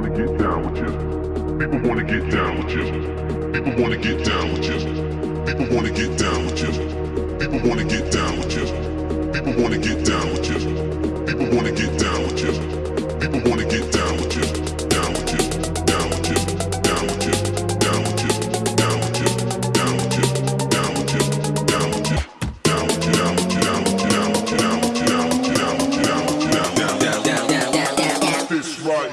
wanna get down with you. People wanna get down with you. People wanna get down with you. People wanna get down with you. People wanna get down with you. People wanna get down with you.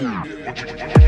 Yeah.